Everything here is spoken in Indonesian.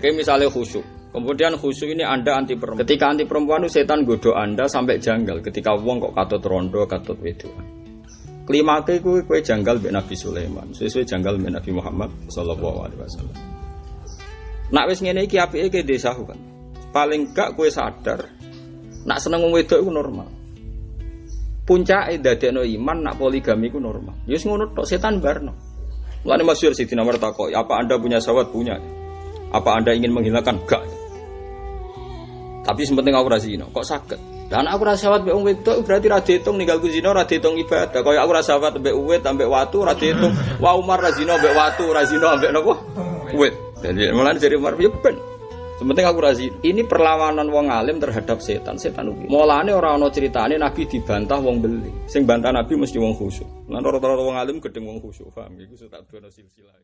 Kayak misalnya khusyuk. Kemudian khusyuk ini Anda anti perempuan. Ketika anti perempuan itu setan godo Anda sampai janggal ketika wong kok katut rondo, katut wedoan. Klimake kuwi kowe janggal mbek Nabi Sulaiman, sesuai janggal mbek Nabi Muhammad sallallahu alaihi wasallam. Nak wis ngene iki apike ke desa kan. Paling gak kowe sadar nak seneng wong wedok iku normal. Puncake dadekno iman nak poligami iku normal. Ya wis ngono tok setan barno. Mulane masyhur Sidina Umar takok, apa Anda punya sahabat? Punya. Apa Anda ingin menghilangkan? Gak. Tapi sepenting aku rasino, kok sakit? Dan aku rasa sahabat mbek wedok berarti ra diitung ninggalku zina ra ibadah. Kaya aku rasa sahabat mbek uwit ambek watu ra diitung. Wa Umar ra zina watu, ra zina ambek napa? Uwit. Jadi mulane dari Umar ya ben. Sementing aku razi. Ini perlawanan wong alim terhadap setan. Setan ugi. Mulane ora ana critane Nabi dibantah wong beli. Sing bantah Nabi mesti wong khusyuk. Lan rata-rata wong alim gedeng wong khusyuk. Paham? Iku tak silsilah.